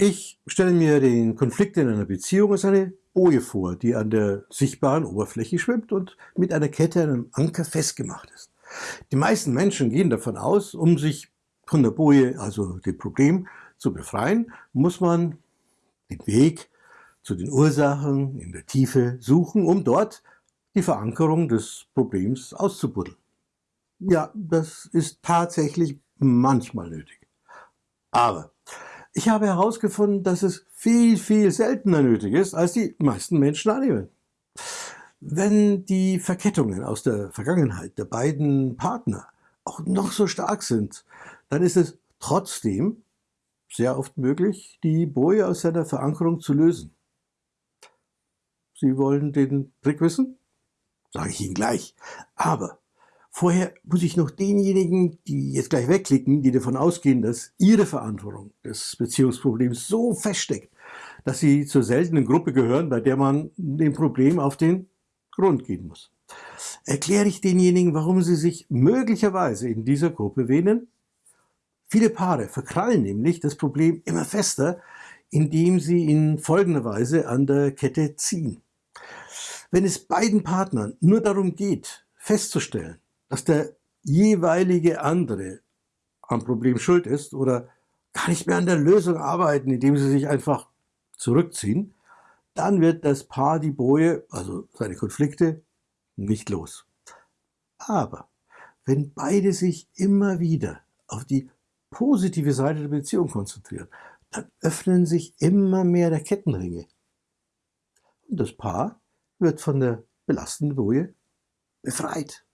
Ich stelle mir den Konflikt in einer Beziehung als eine Boje vor, die an der sichtbaren Oberfläche schwimmt und mit einer Kette an einem Anker festgemacht ist. Die meisten Menschen gehen davon aus, um sich von der Boje, also dem Problem, zu befreien, muss man den Weg zu den Ursachen in der Tiefe suchen, um dort die Verankerung des Problems auszubuddeln. Ja, das ist tatsächlich manchmal nötig. Aber ich habe herausgefunden, dass es viel, viel seltener nötig ist, als die meisten Menschen annehmen. Wenn die Verkettungen aus der Vergangenheit der beiden Partner auch noch so stark sind, dann ist es trotzdem sehr oft möglich, die Boje aus seiner Verankerung zu lösen. Sie wollen den Trick wissen? Sage ich Ihnen gleich. Aber Vorher muss ich noch denjenigen, die jetzt gleich wegklicken, die davon ausgehen, dass ihre Verantwortung des Beziehungsproblems so feststeckt, dass sie zur seltenen Gruppe gehören, bei der man dem Problem auf den Grund gehen muss. Erkläre ich denjenigen, warum sie sich möglicherweise in dieser Gruppe wähnen? Viele Paare verkrallen nämlich das Problem immer fester, indem sie in folgender Weise an der Kette ziehen. Wenn es beiden Partnern nur darum geht, festzustellen, dass der jeweilige andere am Problem schuld ist oder gar nicht mehr an der Lösung arbeiten, indem sie sich einfach zurückziehen, dann wird das Paar die Boje, also seine Konflikte, nicht los. Aber wenn beide sich immer wieder auf die positive Seite der Beziehung konzentrieren, dann öffnen sich immer mehr der Kettenringe. Und das Paar wird von der belastenden Boje befreit.